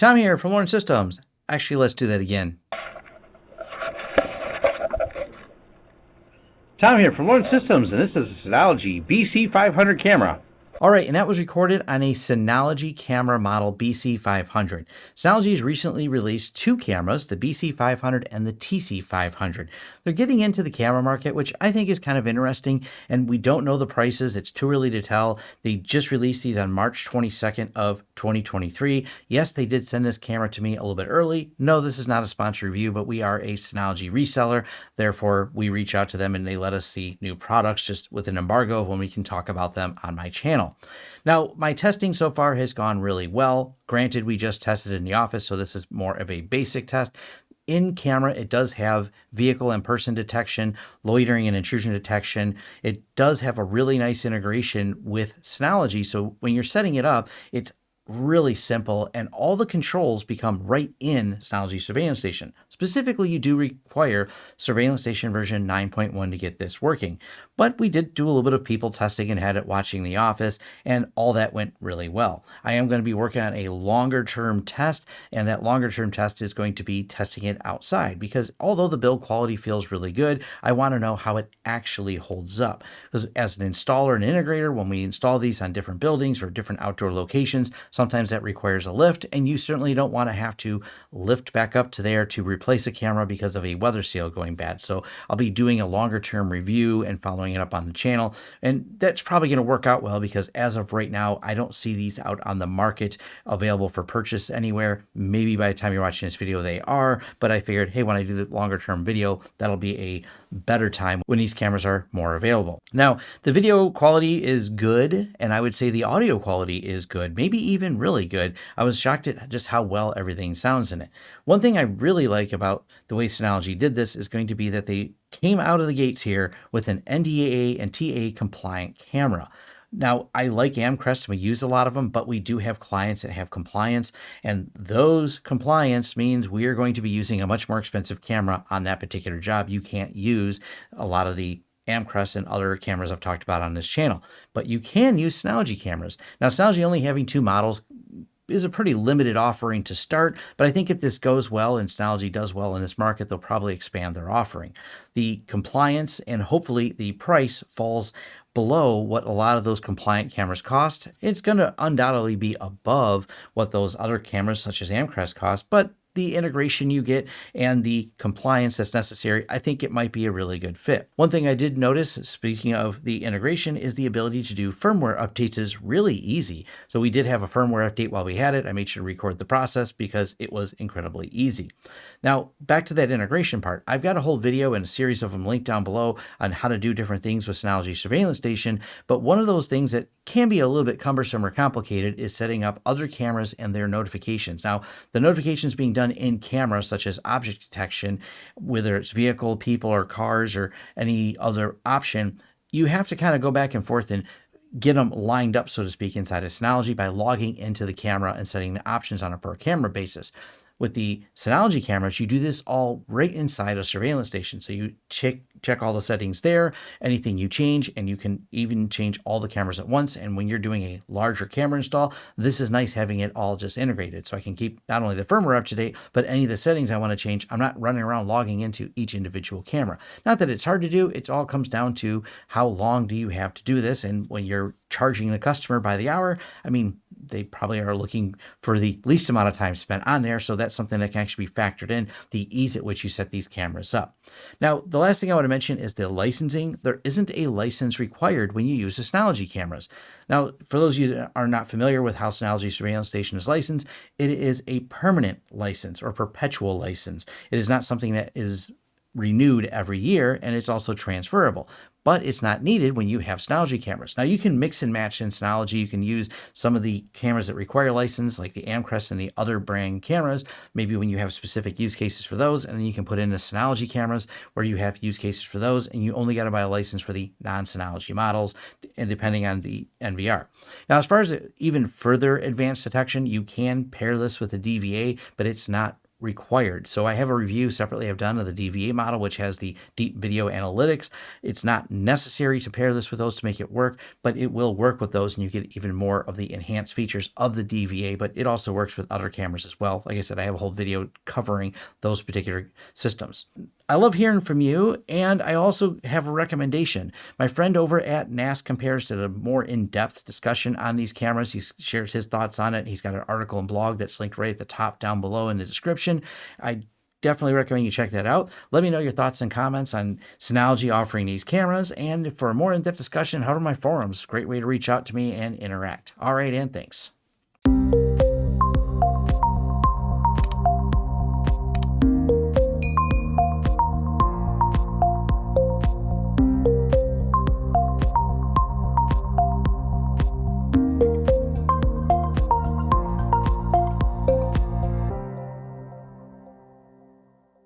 Tom here from Lawrence Systems. Actually, let's do that again. Tom here from Lawrence Systems, and this is a Synology BC500 camera. All right, and that was recorded on a Synology camera model BC500. Synology has recently released two cameras, the BC500 and the TC500. They're getting into the camera market, which I think is kind of interesting, and we don't know the prices. It's too early to tell. They just released these on March 22nd of 2023. Yes, they did send this camera to me a little bit early. No, this is not a sponsor review, but we are a Synology reseller. Therefore, we reach out to them and they let us see new products just with an embargo when we can talk about them on my channel. Now, my testing so far has gone really well. Granted, we just tested in the office, so this is more of a basic test. In camera, it does have vehicle and person detection, loitering and intrusion detection. It does have a really nice integration with Synology. So when you're setting it up, it's really simple and all the controls become right in Synology Surveillance Station. Specifically, you do require Surveillance Station version 9.1 to get this working. But we did do a little bit of people testing and had it watching The Office, and all that went really well. I am going to be working on a longer term test, and that longer term test is going to be testing it outside because although the build quality feels really good, I want to know how it actually holds up. Because as an installer and integrator, when we install these on different buildings or different outdoor locations, sometimes that requires a lift, and you certainly don't want to have to lift back up to there to replace a camera because of a weather seal going bad. So I'll be doing a longer term review and following it up on the channel. And that's probably going to work out well because as of right now, I don't see these out on the market available for purchase anywhere. Maybe by the time you're watching this video, they are, but I figured, hey, when I do the longer term video, that'll be a better time when these cameras are more available. Now, the video quality is good, and I would say the audio quality is good, maybe even really good. I was shocked at just how well everything sounds in it. One thing I really like about the way Synology did this is going to be that they came out of the gates here with an NDAA and TA compliant camera. Now, I like Amcrest and we use a lot of them, but we do have clients that have compliance, and those compliance means we are going to be using a much more expensive camera on that particular job. You can't use a lot of the Amcrest and other cameras I've talked about on this channel, but you can use Synology cameras. Now, Synology only having two models is a pretty limited offering to start, but I think if this goes well and Synology does well in this market, they'll probably expand their offering. The compliance and hopefully the price falls below what a lot of those compliant cameras cost. It's going to undoubtedly be above what those other cameras such as Amcrest cost, but the integration you get and the compliance that's necessary, I think it might be a really good fit. One thing I did notice, speaking of the integration, is the ability to do firmware updates is really easy. So we did have a firmware update while we had it. I made sure to record the process because it was incredibly easy. Now, back to that integration part. I've got a whole video and a series of them linked down below on how to do different things with Synology Surveillance Station, but one of those things that can be a little bit cumbersome or complicated is setting up other cameras and their notifications. Now, the notifications being done in camera, such as object detection, whether it's vehicle, people, or cars, or any other option, you have to kind of go back and forth and get them lined up, so to speak, inside of Synology by logging into the camera and setting the options on a per camera basis. With the Synology cameras, you do this all right inside a surveillance station. So you check check all the settings there, anything you change, and you can even change all the cameras at once. And when you're doing a larger camera install, this is nice having it all just integrated. So I can keep not only the firmware up to date, but any of the settings I want to change. I'm not running around logging into each individual camera. Not that it's hard to do, it all comes down to how long do you have to do this. And when you're charging the customer by the hour, I mean, they probably are looking for the least amount of time spent on there. So that's something that can actually be factored in, the ease at which you set these cameras up. Now, the last thing I want to mention is the licensing. There isn't a license required when you use the Synology cameras. Now, for those of you that are not familiar with how Synology Surveillance Station is licensed, it is a permanent license or perpetual license. It is not something that is renewed every year and it's also transferable but it's not needed when you have Synology cameras. Now you can mix and match in Synology. You can use some of the cameras that require license, like the Amcrest and the other brand cameras, maybe when you have specific use cases for those, and then you can put in the Synology cameras where you have use cases for those, and you only got to buy a license for the non-Synology models, and depending on the NVR. Now, as far as even further advanced detection, you can pair this with a DVA, but it's not required. So I have a review separately I've done of the DVA model, which has the deep video analytics. It's not necessary to pair this with those to make it work, but it will work with those and you get even more of the enhanced features of the DVA, but it also works with other cameras as well. Like I said, I have a whole video covering those particular systems. I love hearing from you, and I also have a recommendation. My friend over at NAS Compares did a more in-depth discussion on these cameras. He shares his thoughts on it. He's got an article and blog that's linked right at the top down below in the description. I definitely recommend you check that out. Let me know your thoughts and comments on Synology offering these cameras, and for a more in-depth discussion, head to my forums. Great way to reach out to me and interact. All right, and thanks.